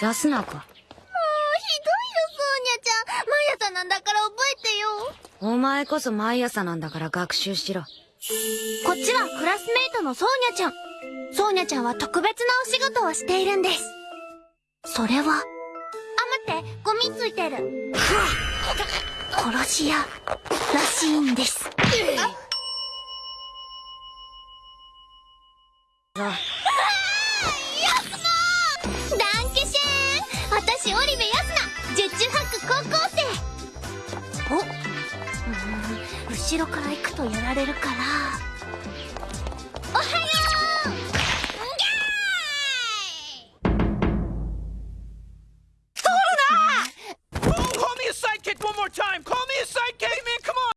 出すなか。もうひどいよソーニャちゃん。毎朝なんだから覚えてよ。お前こそ毎朝なんだから学習しろ。こっちはクラスメイトのソーニャちゃん。ソーニャちゃんは特別なお仕事をしているんです。それはあ待ってゴミついてる。殺し屋らしいんです。あ。高校生おうーん後ろから行くとやられるから。おはようギャー